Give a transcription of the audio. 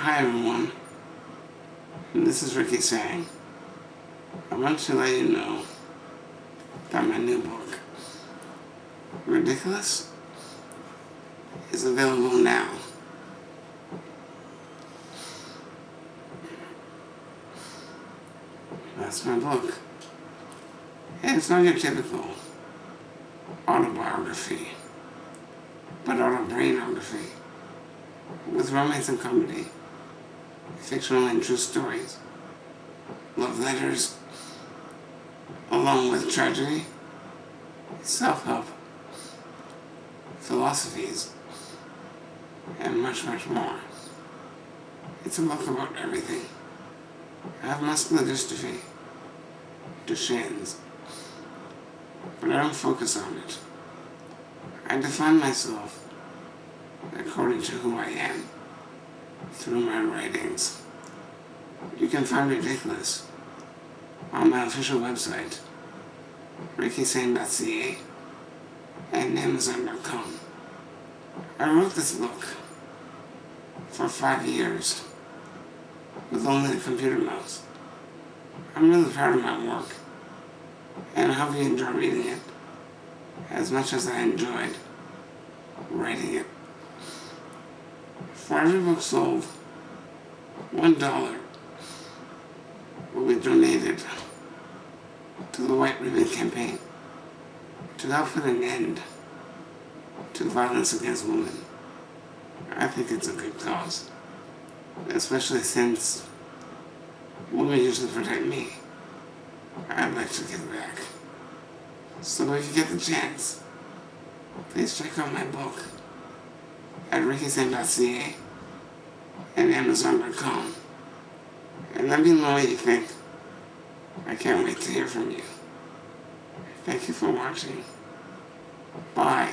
Hi everyone, this is Ricky Sane, I want to let you know that my new book, Ridiculous, is available now. That's my book. And it's not your typical autobiography, but autobrainography with romance and comedy, fictional and true stories, love letters, along with tragedy, self-help, philosophies, and much, much more. It's a book about everything. I have muscular dystrophy, Duchenne's, but I don't focus on it. I define myself according to who I am through my writings. You can find Ridiculous on my official website, rickysane.ca and amazon.com. I wrote this book for five years with only a computer mouse. I'm really proud of my work and I hope you enjoy reading it as much as I enjoyed writing it. For every book sold, one dollar will be donated to the White Ribbon Campaign to help put an end to violence against women. I think it's a good cause, especially since women usually protect me. I'd like to give back. So if you get the chance, please check out my book at rickysane.ca and amazon.com. And let me know what you think. I can't wait to hear from you. Thank you for watching. Bye.